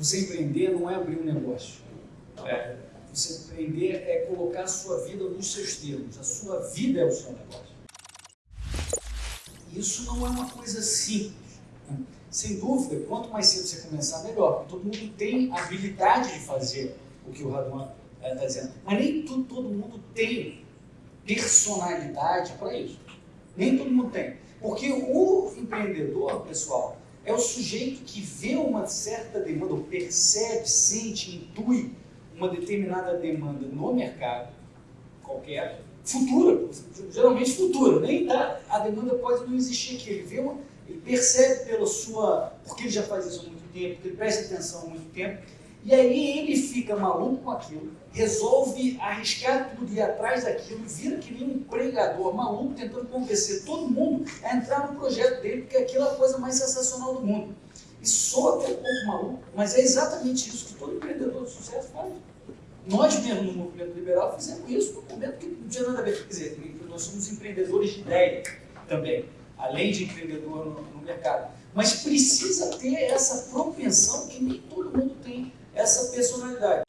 Você empreender não é abrir um negócio. É, você empreender é colocar a sua vida nos seus termos. A sua vida é o seu negócio. Isso não é uma coisa simples. Sem dúvida, quanto mais cedo você começar, melhor. Todo mundo tem habilidade de fazer o que o Raduan está dizendo. Mas nem todo mundo tem personalidade para isso. Nem todo mundo tem. Porque o empreendedor, pessoal, é o sujeito que vê uma certa demanda, ou percebe, sente, intui uma determinada demanda no mercado, qualquer, futura, geralmente futura, nem dá, a demanda pode não existir aqui, ele vê uma, ele percebe pela sua, porque ele já faz isso há muito tempo, porque ele presta atenção há muito tempo, e aí ele fica maluco com aquilo, resolve arriscar tudo ir atrás daquilo, vira que nem um pregador maluco tentando convencer todo mundo a entrar no projeto dele, porque aquilo é a coisa mais sensacional do mundo. E soa até um pouco maluco, mas é exatamente isso que todo empreendedor de sucesso faz. Nós mesmo no movimento liberal fizemos isso no momento que não tinha nada a ver. Quer dizer, nós somos empreendedores de ideia também, além de empreendedor no, no mercado. Mas precisa ter essa propensão que nem todo mundo tem essa personalidade.